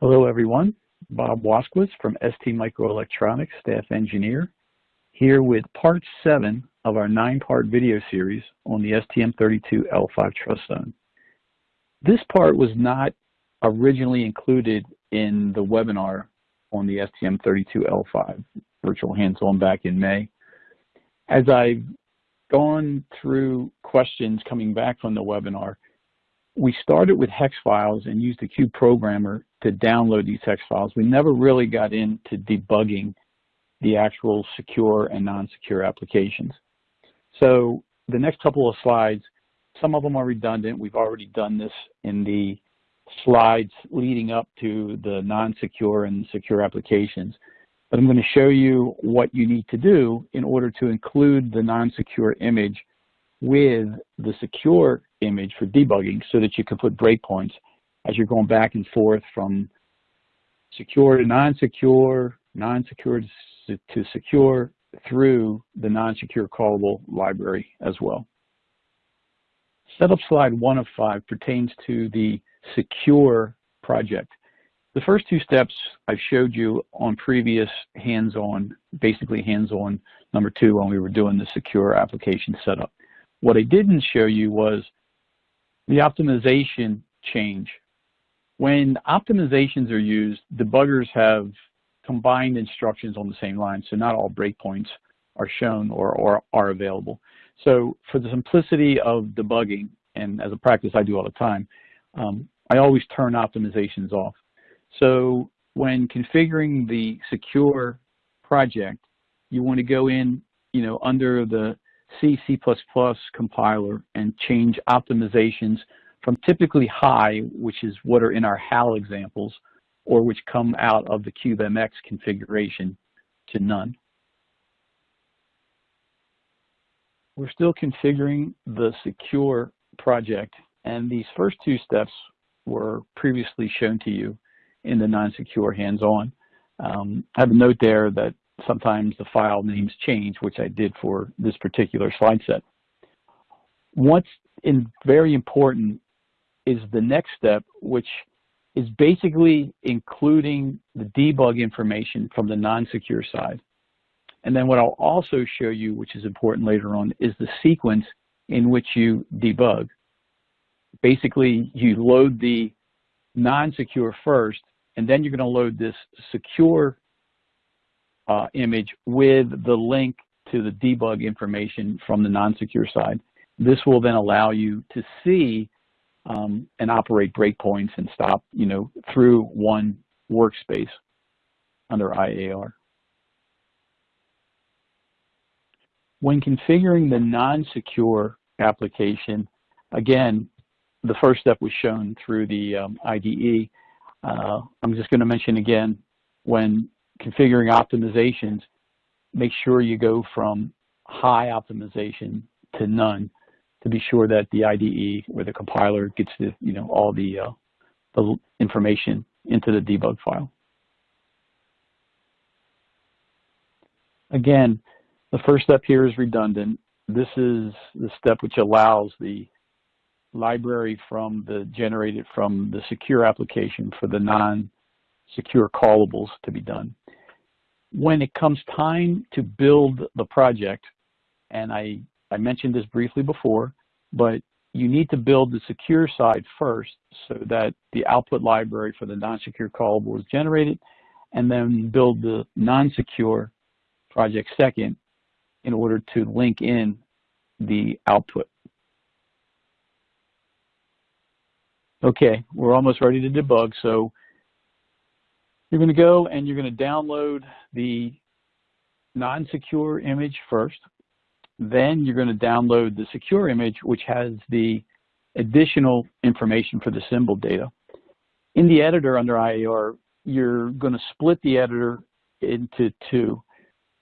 Hello, everyone. Bob Waskowitz from ST Microelectronics, staff engineer, here with part seven of our nine-part video series on the STM32L5 trust zone. This part was not originally included in the webinar on the STM32L5 virtual hands-on back in May. As I've gone through questions coming back from the webinar, we started with hex files and used the Cube programmer to download these hex files. We never really got into debugging the actual secure and non-secure applications. So the next couple of slides, some of them are redundant. We've already done this in the slides leading up to the non-secure and secure applications. But I'm going to show you what you need to do in order to include the non-secure image with the secure image for debugging so that you can put breakpoints as you're going back and forth from secure to non-secure, non-secure to secure through the non-secure callable library as well. Setup slide one of five pertains to the secure project. The first two steps I've showed you on previous hands-on, basically hands-on number two when we were doing the secure application setup. What I didn't show you was the optimization change. When optimizations are used, debuggers have combined instructions on the same line, so not all breakpoints are shown or, or are available. So for the simplicity of debugging, and as a practice I do all the time, um, I always turn optimizations off. So when configuring the secure project, you want to go in, you know, under the C, C++ compiler and change optimizations from typically high, which is what are in our HAL examples, or which come out of the CubeMX configuration to none. We're still configuring the secure project, and these first two steps were previously shown to you in the non-secure hands-on. Um, I have a note there that sometimes the file names change, which I did for this particular slide set. What's in very important is the next step, which is basically including the debug information from the non-secure side. And then what I'll also show you, which is important later on, is the sequence in which you debug. Basically, you load the non-secure first, and then you're going to load this secure uh, image with the link to the debug information from the non-secure side. This will then allow you to see um, and operate breakpoints and stop, you know, through one workspace under IAR. When configuring the non-secure application, again, the first step was shown through the um, IDE. Uh, I'm just going to mention again, when configuring optimizations, make sure you go from high optimization to none to be sure that the IDE or the compiler gets the, you know, all the, uh, the information into the debug file. Again, the first step here is redundant. This is the step which allows the library from the generated from the secure application for the non-secure callables to be done when it comes time to build the project, and I, I mentioned this briefly before, but you need to build the secure side first so that the output library for the non-secure callable is generated, and then build the non-secure project second in order to link in the output. Okay, we're almost ready to debug, so you're going to go and you're going to download the non-secure image first. Then you're going to download the secure image, which has the additional information for the symbol data. In the editor under IAR, you're going to split the editor into two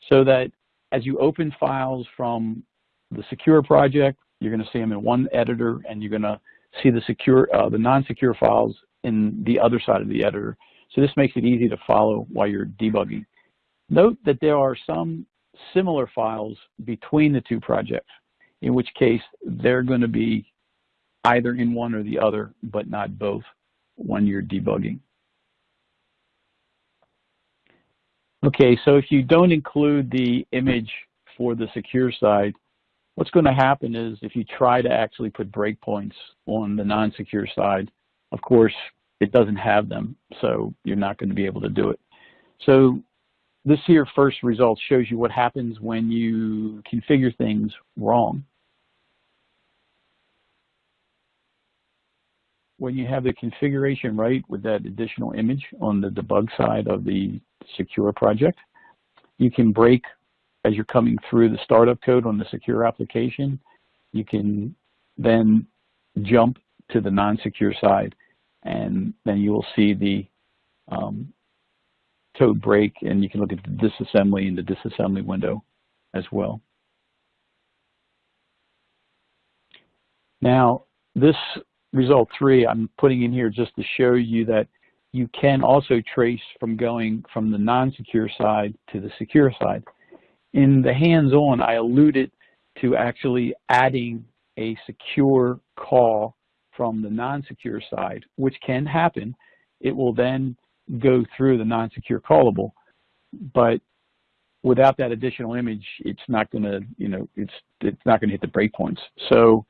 so that as you open files from the secure project, you're going to see them in one editor and you're going to see the secure, uh, the non-secure files in the other side of the editor. So this makes it easy to follow while you're debugging. Note that there are some similar files between the two projects, in which case they're going to be either in one or the other, but not both when you're debugging. Okay, so if you don't include the image for the secure side, what's going to happen is if you try to actually put breakpoints on the non-secure side, of course, it doesn't have them, so you're not going to be able to do it. So this here first result shows you what happens when you configure things wrong. When you have the configuration right with that additional image on the debug side of the secure project, you can break as you're coming through the startup code on the secure application. You can then jump to the non-secure side and then you will see the um, code break and you can look at the disassembly in the disassembly window as well. Now, this result three I'm putting in here just to show you that you can also trace from going from the non-secure side to the secure side. In the hands-on, I alluded to actually adding a secure call from the non-secure side, which can happen. It will then go through the non-secure callable, but without that additional image, it's not going to, you know, it's it's not going to hit the breakpoints. So,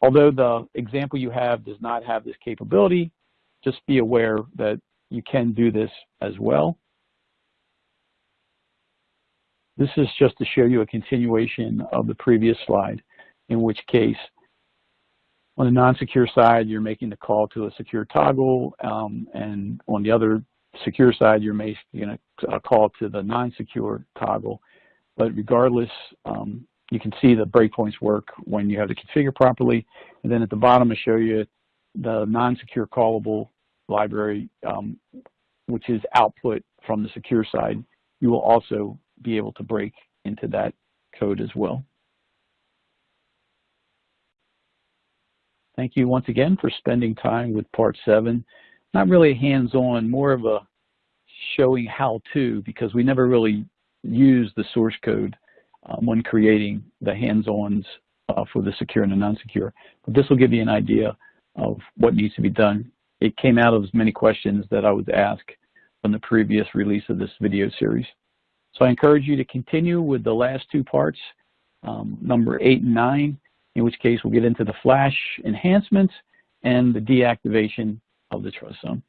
although the example you have does not have this capability, just be aware that you can do this as well. This is just to show you a continuation of the previous slide, in which case on the non-secure side, you're making the call to a secure toggle, um, and on the other secure side, you're making a call to the non-secure toggle. But regardless, um, you can see the breakpoints work when you have to configure properly. And then at the bottom, I show you the non-secure callable library, um, which is output from the secure side. You will also be able to break into that code as well. Thank you once again for spending time with part seven. Not really hands-on, more of a showing how to because we never really use the source code um, when creating the hands-ons uh, for the secure and the non-secure. But this will give you an idea of what needs to be done. It came out of as many questions that I was asked from the previous release of this video series. So I encourage you to continue with the last two parts, um, number eight and nine, in which case we'll get into the flash enhancements and the deactivation of the trust zone.